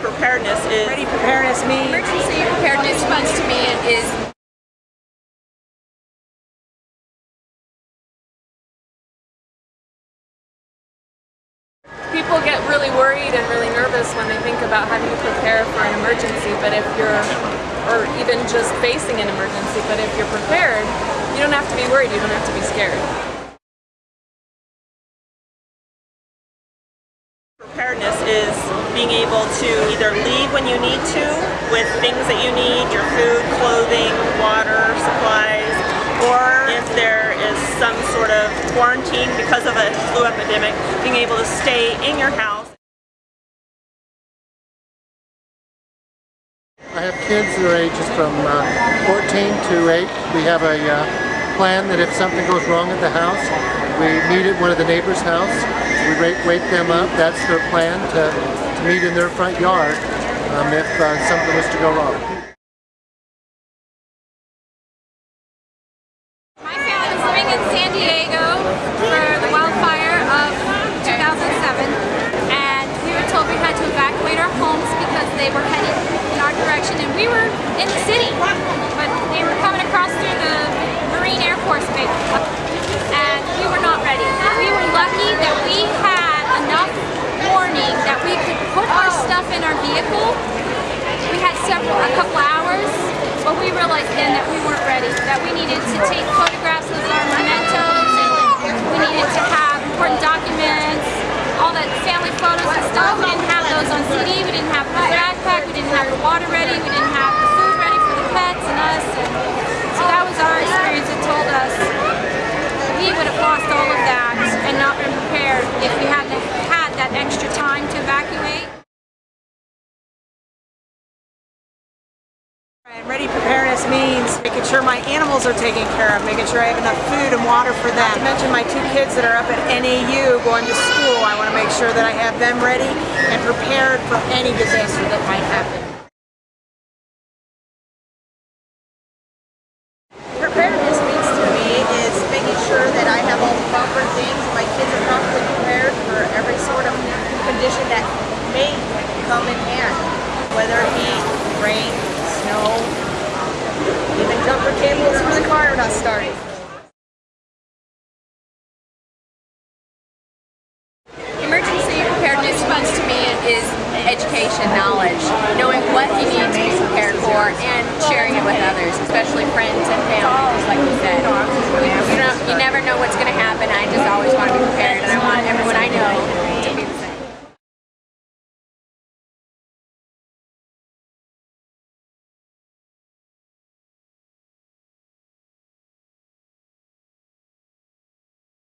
Preparedness is Ready preparedness means Emergency preparedness means to me is People get really worried and really nervous when they think about having to prepare for an emergency, but if you're, or even just facing an emergency, but if you're prepared, you don't have to be worried, you don't have to be scared. Preparedness is being able to either leave when you need to with things that you need, your food, clothing, water, supplies, or if there is some sort of quarantine because of a flu epidemic, being able to stay in your house. I have kids are ages from uh, 14 to 8. We have a uh, plan that if something goes wrong at the house, we meet at one of the neighbors' house. We wake, them up. That's their plan to, to meet in their front yard um, if uh, something was to go wrong. my family was living in San Diego for the wildfire of 2007 and we were told we had to evacuate our homes because they were heading in our direction and we were in the city but they were coming across through the Marine Air Force base and we were not ready. We were lucky that we had enough warning that we could put our stuff in our vehicle. We had several, a couple hours, but we realized then that we weren't ready, that we needed to take photographs of our mementos and we needed to have important documents, all that family photos and stuff. We didn't have those on CD, we didn't have the backpack, we didn't have the water ready, we didn't have the food ready for the pets and us. And so that was our experience that told us we would have lost all of that and not been prepared if we hadn't had that extra time to evacuate. And ready preparedness means making sure my animals are taken care of, making sure I have enough food and water for them. Not to mention my two kids that are up at NAU going to school. I want to make sure that I have them ready and prepared for any disaster that might happen. Preparedness means to me is making sure that I have all the proper things, my kids are properly prepared for every sort of condition that may come in hand, whether it be rain, car not starting. Emergency preparedness means to me is education, knowledge, knowing what you need to be prepared for and sharing it with others, especially friends and family, just like you said.